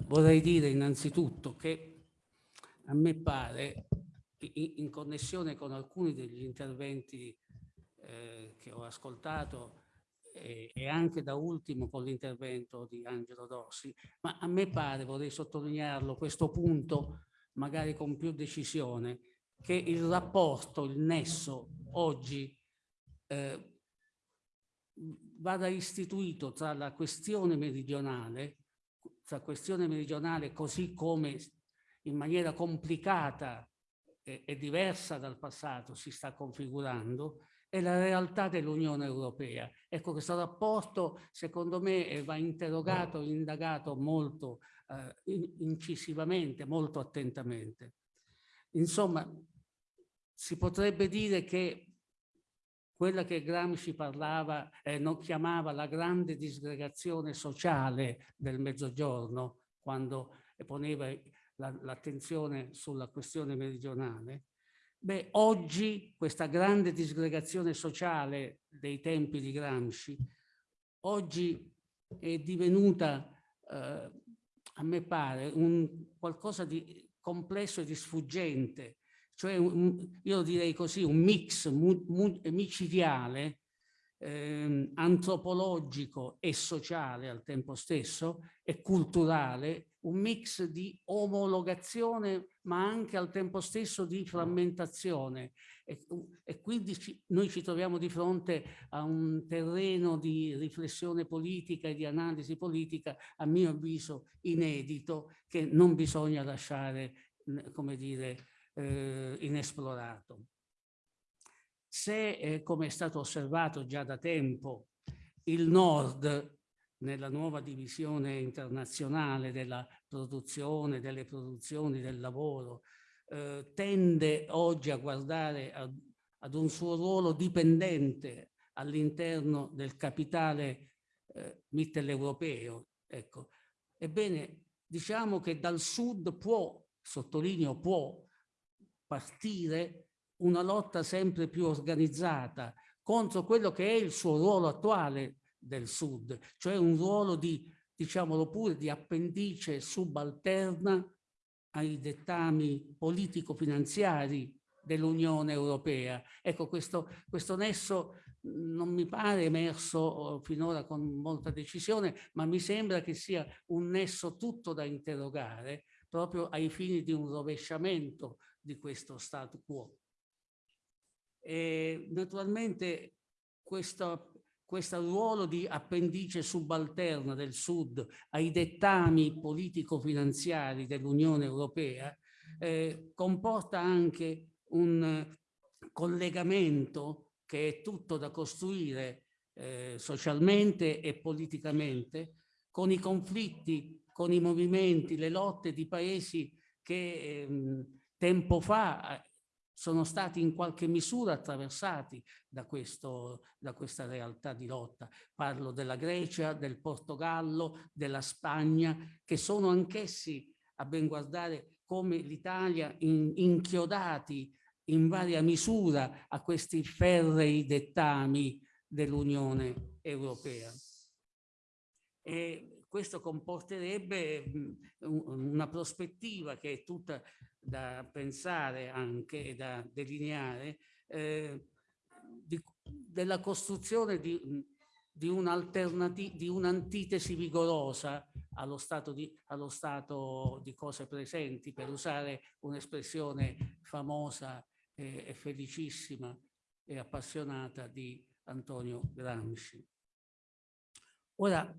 Vorrei dire innanzitutto che a me pare, in, connessione con alcuni degli interventi eh, che ho ascoltato e, e, anche da ultimo con l'intervento di Angelo Dossi, ma a me pare, vorrei sottolinearlo, questo punto magari con più decisione, che il rapporto, il nesso oggi eh, vada istituito tra la questione meridionale, tra questione meridionale così come in maniera complicata e, e diversa dal passato si sta configurando, e la realtà dell'Unione Europea. Ecco, questo rapporto secondo me va interrogato, indagato molto eh, incisivamente, molto attentamente. Insomma, si potrebbe dire che quella che Gramsci parlava, eh, non chiamava la grande disgregazione sociale del Mezzogiorno, quando poneva l'attenzione la, sulla questione meridionale, beh, oggi questa grande disgregazione sociale dei tempi di Gramsci, oggi è divenuta, eh, a me pare, un qualcosa di complesso e di sfuggente, cioè un, io direi così, un mix micidiale, eh, antropologico e sociale al tempo stesso e culturale, un mix di omologazione ma anche al tempo stesso di frammentazione. E, e quindi ci, noi ci troviamo di fronte a un terreno di riflessione politica e di analisi politica a mio avviso inedito che non bisogna lasciare come dire eh, inesplorato. Se, eh, come è stato osservato già da tempo, il Nord nella nuova divisione internazionale della produzione, delle produzioni, del lavoro, eh, tende oggi a guardare a, ad un suo ruolo dipendente all'interno del capitale eh, mitteleuropeo. Ecco. Ebbene, diciamo che dal sud può, sottolineo può, partire una lotta sempre più organizzata contro quello che è il suo ruolo attuale del Sud, cioè un ruolo di, diciamolo pure, di appendice subalterna ai dettami politico-finanziari dell'Unione Europea. Ecco, questo, questo nesso non mi pare emerso oh, finora con molta decisione, ma mi sembra che sia un nesso tutto da interrogare proprio ai fini di un rovesciamento di questo statu quo. E naturalmente questo, questo ruolo di appendice subalterna del Sud ai dettami politico-finanziari dell'Unione Europea eh, comporta anche un collegamento che è tutto da costruire eh, socialmente e politicamente con i conflitti, con i movimenti, le lotte di paesi che ehm, tempo fa eh, sono stati in qualche misura attraversati da, questo, da questa realtà di lotta. Parlo della Grecia, del Portogallo, della Spagna, che sono anch'essi, a ben guardare, come l'Italia, in, inchiodati in varia misura a questi ferrei dettami dell'Unione Europea. E questo comporterebbe una prospettiva che è tutta da pensare anche e da delineare eh, di, della costruzione di, di un'antitesi un vigorosa allo stato, di, allo stato di cose presenti, per usare un'espressione famosa e, e felicissima e appassionata di Antonio Gramsci. Ora,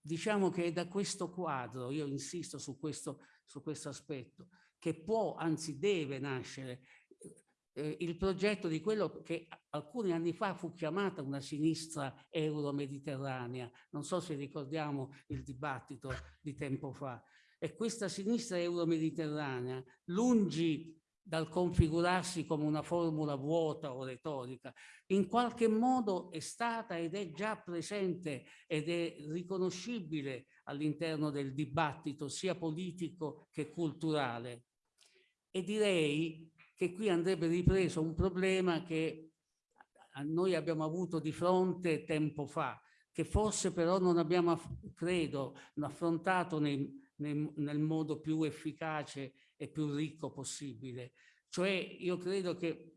diciamo che è da questo quadro, io insisto su questo, su questo aspetto, che può, anzi deve nascere eh, il progetto di quello che alcuni anni fa fu chiamata una sinistra euro-mediterranea. Non so se ricordiamo il dibattito di tempo fa. E questa sinistra euro-mediterranea, lungi dal configurarsi come una formula vuota o retorica, in qualche modo è stata ed è già presente ed è riconoscibile all'interno del dibattito sia politico che culturale. E direi che qui andrebbe ripreso un problema che noi abbiamo avuto di fronte tempo fa, che forse però non abbiamo, credo, affrontato nei, nei, nel modo più efficace e più ricco possibile. Cioè io credo che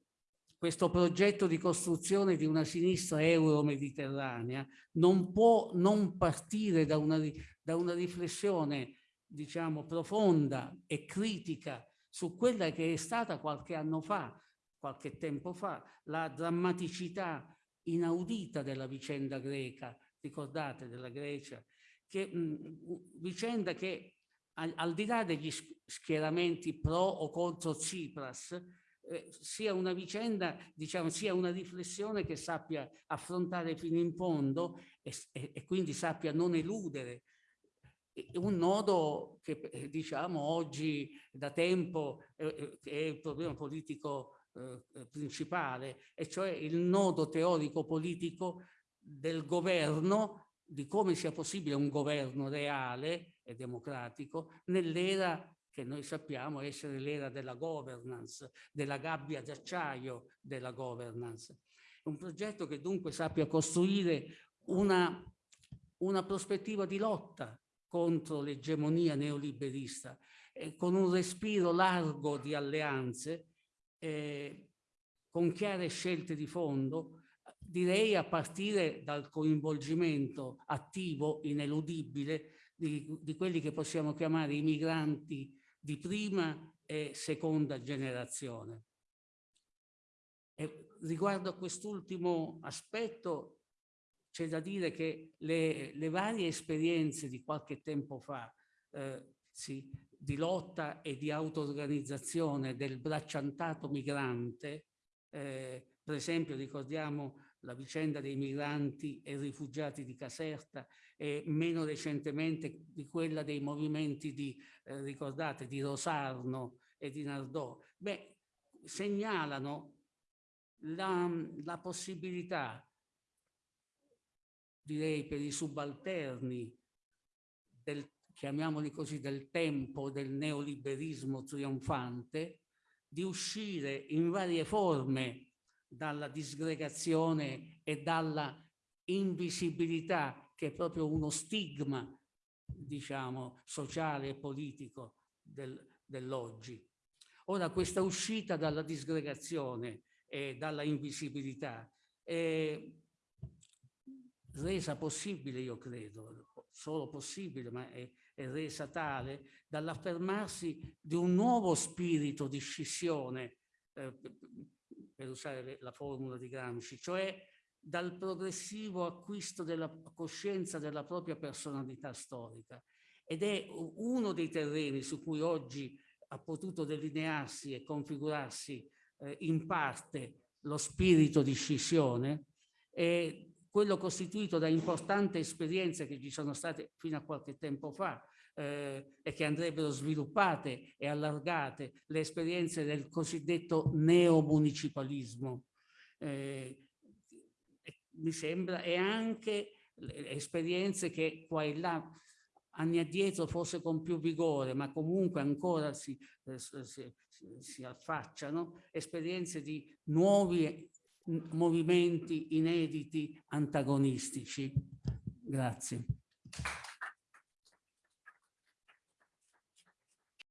questo progetto di costruzione di una sinistra euro-mediterranea non può non partire da una, da una riflessione diciamo profonda e critica su quella che è stata qualche anno fa, qualche tempo fa, la drammaticità inaudita della vicenda greca, ricordate della Grecia, che, mh, vicenda che al, al, di là degli schieramenti pro o contro Tsipras, eh, sia una vicenda, diciamo, sia una riflessione che sappia affrontare fino in fondo e, e, e quindi sappia non eludere. Un nodo che eh, diciamo oggi da tempo eh, è il problema politico eh, principale, e cioè il nodo teorico-politico del governo, di come sia possibile un governo reale e democratico nell'era che noi sappiamo essere l'era della governance, della gabbia d'acciaio della governance. Un progetto che dunque sappia costruire una, una prospettiva di lotta contro l'egemonia neoliberista, eh, con un respiro largo di alleanze, eh, con chiare scelte di fondo, direi a partire dal coinvolgimento attivo, ineludibile, di, di quelli che possiamo chiamare i migranti di prima e seconda generazione. E riguardo a quest'ultimo aspetto c'è da dire che le, le, varie esperienze di qualche tempo fa eh, sì, di lotta e di auto-organizzazione del bracciantato migrante, eh, per esempio ricordiamo la vicenda dei migranti e rifugiati di Caserta e meno recentemente di quella dei movimenti di, eh, ricordate, di Rosarno e di Nardò, beh, segnalano la, la possibilità, direi per i subalterni, del, chiamiamoli così, del tempo del neoliberismo trionfante, di uscire in varie forme dalla disgregazione e dalla invisibilità che è proprio uno stigma, diciamo, sociale e politico del, dell'oggi. Ora questa uscita dalla disgregazione e dalla invisibilità è resa possibile, io credo, solo possibile, ma è, è resa tale dall'affermarsi di un nuovo spirito di scissione eh, per usare la formula di Gramsci, cioè dal progressivo acquisto della coscienza della propria personalità storica. Ed è uno dei terreni su cui oggi ha potuto delinearsi e configurarsi eh, in parte lo spirito di scissione, e quello costituito da importanti esperienze che ci sono state fino a qualche tempo fa, eh, e che andrebbero sviluppate e allargate le esperienze del cosiddetto neomunicipalismo. Eh, mi sembra, e anche esperienze che qua e là anni addietro forse con più vigore, ma comunque ancora si, eh, si, si affacciano, esperienze di nuovi movimenti inediti antagonistici. Grazie.